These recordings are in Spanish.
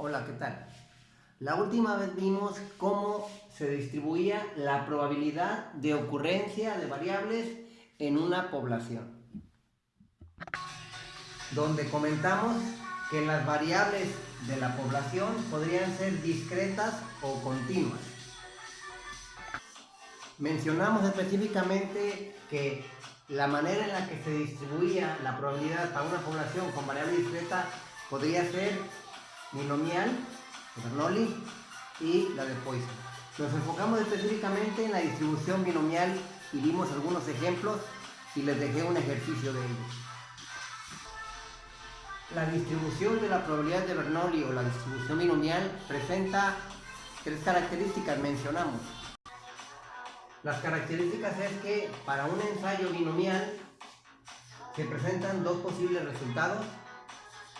Hola, ¿qué tal? La última vez vimos cómo se distribuía la probabilidad de ocurrencia de variables en una población. Donde comentamos que las variables de la población podrían ser discretas o continuas. Mencionamos específicamente que la manera en la que se distribuía la probabilidad para una población con variable discreta podría ser binomial Bernoulli y la de Poisson. Nos enfocamos específicamente en la distribución binomial y vimos algunos ejemplos y les dejé un ejercicio de ellos. La distribución de la probabilidad de Bernoulli o la distribución binomial presenta tres características, mencionamos. Las características es que para un ensayo binomial se presentan dos posibles resultados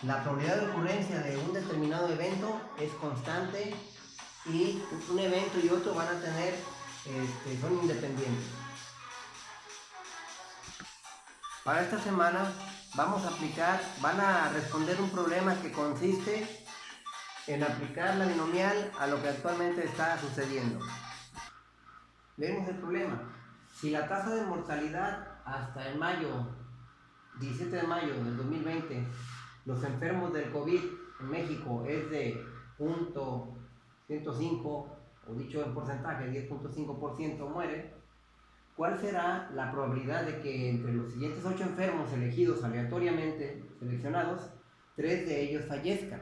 la probabilidad de ocurrencia de un determinado evento es constante y un evento y otro van a tener, este, son independientes. Para esta semana vamos a aplicar, van a responder un problema que consiste en aplicar la binomial a lo que actualmente está sucediendo. Vemos el problema. Si la tasa de mortalidad hasta el mayo, 17 de mayo del 2020, los enfermos del COVID en México es de 0.105, o dicho en porcentaje, 10.5% muere, ¿cuál será la probabilidad de que entre los siguientes 8 enfermos elegidos aleatoriamente, seleccionados, 3 de ellos fallezcan?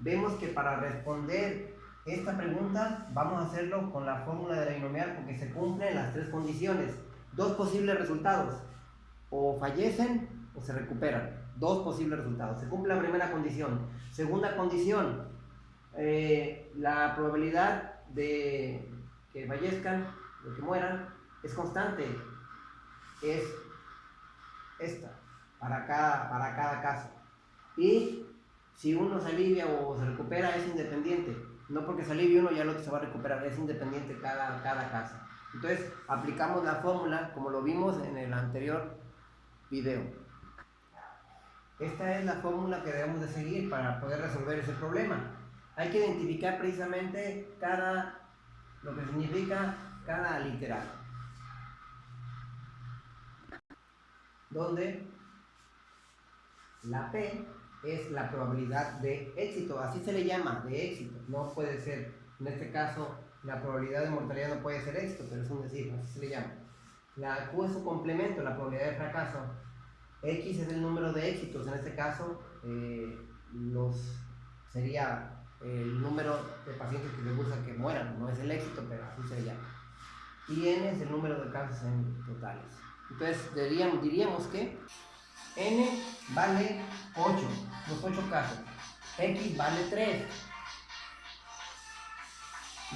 Vemos que para responder esta pregunta vamos a hacerlo con la fórmula de la binomial porque se cumplen las tres condiciones. Dos posibles resultados, o fallecen o se recuperan dos posibles resultados. Se cumple la primera condición. Segunda condición, eh, la probabilidad de que fallezcan, de que mueran, es constante. Es esta, para cada, para cada caso. Y si uno se alivia o se recupera, es independiente. No porque se alivie uno, ya el otro se va a recuperar, es independiente cada, cada caso. Entonces, aplicamos la fórmula como lo vimos en el anterior video. Esta es la fórmula que debemos de seguir para poder resolver ese problema. Hay que identificar precisamente cada, lo que significa cada literal. Donde la P es la probabilidad de éxito, así se le llama, de éxito. No puede ser, en este caso, la probabilidad de mortalidad no puede ser éxito, pero es un decir, así se le llama. La Q es su complemento, la probabilidad de fracaso. X es el número de éxitos, en este caso eh, los, sería el número de pacientes que les gusta que mueran, no es el éxito, pero así se llama. Y N es el número de casos en totales. Entonces diríamos, diríamos que N vale 8, los 8 casos. X vale 3.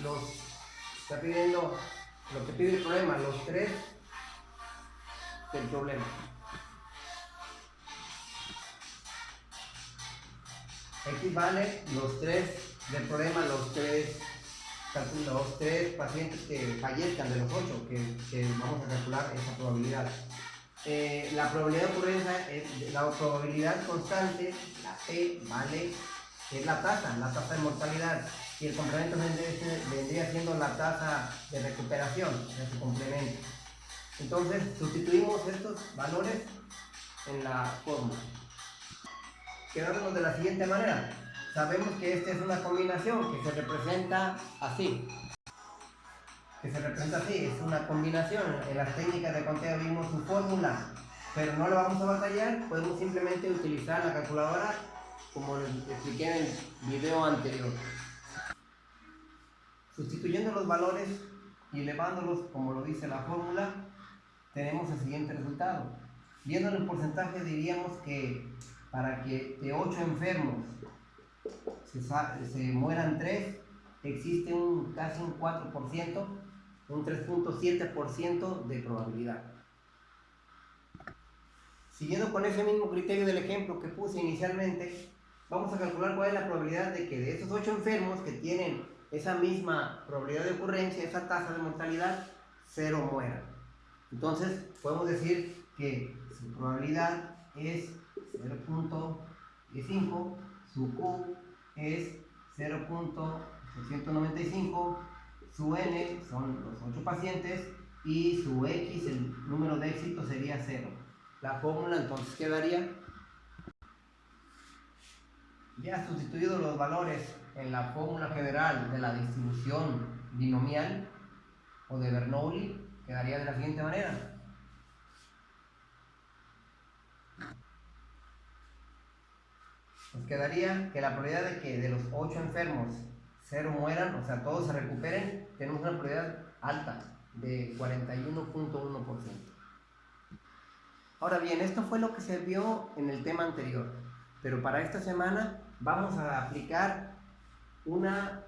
Los, está pidiendo, lo que pide el problema, los 3 del problema. X vale los tres del problema, los tres, los tres pacientes que fallezcan de los ocho, que, vamos a calcular esa probabilidad. Eh, la probabilidad de ocurrencia es la probabilidad constante, la P vale, es la tasa, la tasa de mortalidad. Y el complemento vendría, siendo la tasa de recuperación, de su complemento. Entonces, sustituimos estos valores en la fórmula quedándonos de la siguiente manera. Sabemos que esta es una combinación que se representa así. Que se representa así, es una combinación. En las técnicas de conteo vimos su fórmula, pero no lo vamos a batallar, podemos simplemente utilizar la calculadora como les expliqué en el video anterior. Sustituyendo los valores y elevándolos como lo dice la fórmula, tenemos el siguiente resultado. Viendo el porcentaje diríamos que para que de 8 enfermos se, mueran 3, existe un, casi un 4%, un 3.7% de probabilidad. Siguiendo con ese mismo criterio del ejemplo que puse inicialmente, vamos a calcular cuál es la probabilidad de que de esos 8 enfermos que tienen esa misma probabilidad de ocurrencia, esa tasa de mortalidad, 0 mueran. Entonces, podemos decir que su probabilidad es 0.5, su Q es 0.695, su n son los 8 pacientes y su x, el número de éxito sería 0. La fórmula entonces quedaría, ya sustituido los valores en la fórmula general de la distribución binomial o de Bernoulli, quedaría de la siguiente manera. Nos quedaría que la probabilidad de que de los 8 enfermos 0 mueran, o sea, todos se recuperen, tenemos una probabilidad alta de 41.1%. Ahora bien, esto fue lo que se vio en el tema anterior, pero para esta semana vamos a aplicar una,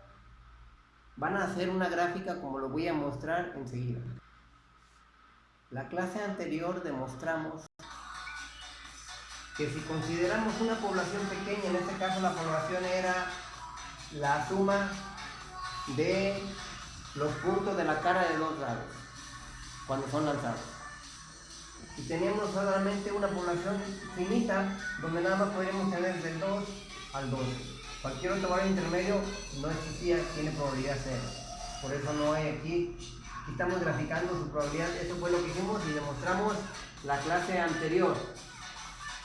van a hacer una gráfica como lo voy a mostrar enseguida. La clase anterior demostramos que si consideramos una población pequeña, en este caso la población era la suma de los puntos de la cara de dos lados cuando son lanzados. Y teníamos solamente una población finita donde nada más podríamos tener del 2 al 2. Cualquier otro valor intermedio no existía, tiene probabilidad cero. Por eso no hay aquí. Aquí estamos graficando su probabilidad. Eso fue lo que hicimos y demostramos la clase anterior.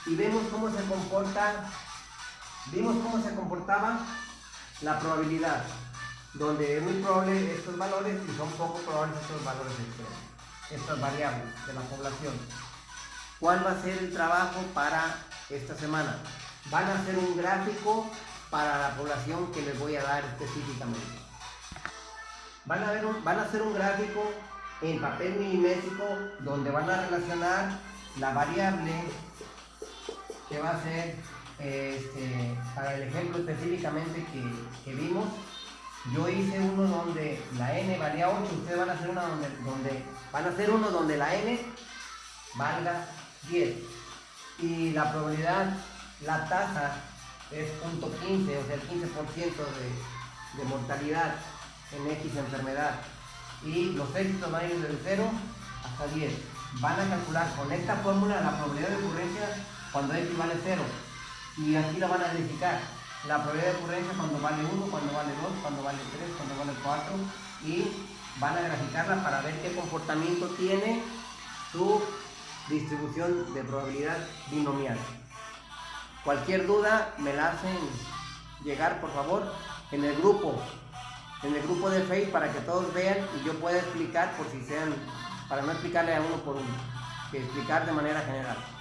Y vemos cómo se comporta, vimos cómo se comportaba la probabilidad, donde es muy probable estos valores y son poco probables estos valores de estas variables de la población. ¿Cuál va a ser el trabajo para esta semana? Van a hacer un gráfico para la población que les voy a dar específicamente. Van a, ver van a hacer un gráfico en papel milimétrico donde van a relacionar la variable que va a ser este, para el ejemplo específicamente que, vimos, yo hice uno donde la n valía 8, ustedes van a hacer uno donde, donde, van a hacer uno donde la n valga 10 y la probabilidad, la tasa es .15, o sea el 15% de, de mortalidad en X enfermedad. Y los éxitos van a ir desde 0 hasta 10 van a calcular con esta fórmula la probabilidad de ocurrencia cuando X vale 0 y aquí la van a verificar. La probabilidad de ocurrencia cuando vale 1, cuando vale 2, cuando vale 3, cuando vale 4 y van a graficarla para ver qué comportamiento tiene su distribución de probabilidad binomial. Cualquier duda me la hacen llegar por favor en el grupo, en el grupo de Facebook para que todos vean y yo pueda explicar por si sean, para no explicarle a uno por uno, que explicar de manera general.